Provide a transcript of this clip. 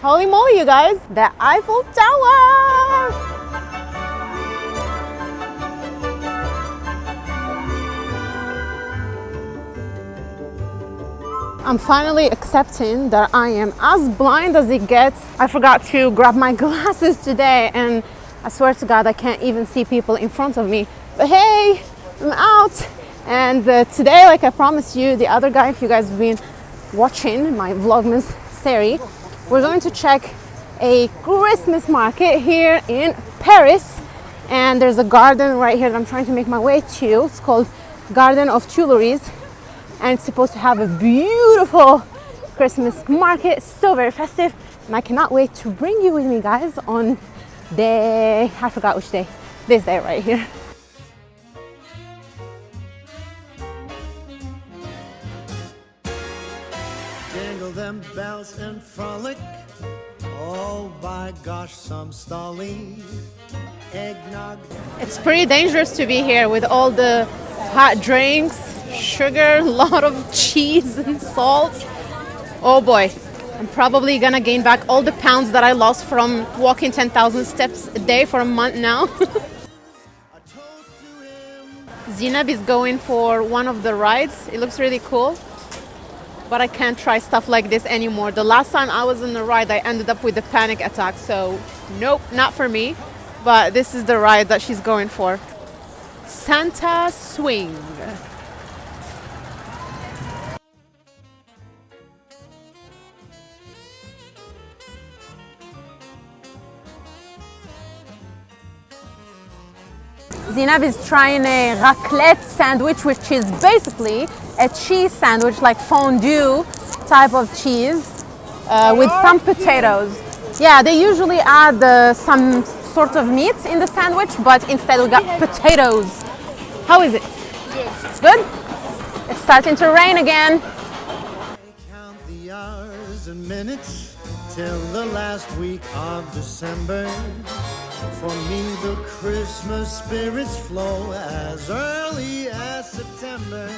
Holy moly, you guys, the Eiffel Tower! I'm finally accepting that I am as blind as it gets. I forgot to grab my glasses today and I swear to God I can't even see people in front of me. But hey, I'm out. And uh, today, like I promised you, the other guy, if you guys have been watching my Vlogmas series, we're going to check a Christmas market here in Paris. And there's a garden right here that I'm trying to make my way to. It's called Garden of Tuileries and it's supposed to have a beautiful Christmas market, so very festive. And I cannot wait to bring you with me guys on day, I forgot which day, this day right here. Them bells and frolic. Oh, by gosh, some stolly eggnog. It's pretty dangerous to be here with all the hot drinks, sugar, a lot of cheese and salt. Oh boy, I'm probably gonna gain back all the pounds that I lost from walking 10,000 steps a day for a month now. Zinab is going for one of the rides. It looks really cool. But I can't try stuff like this anymore. The last time I was on the ride, I ended up with a panic attack. So, nope, not for me. But this is the ride that she's going for. Santa Swing. Zinab is trying a raclette sandwich, which is basically a cheese sandwich, like fondue type of cheese, uh, with some potatoes. Yeah, they usually add uh, some sort of meat in the sandwich, but instead we got potatoes. How is it? Good. Good? It's starting to rain again. Count the hours and minutes till the last week of December. For me, the Christmas spirits flow as early as September.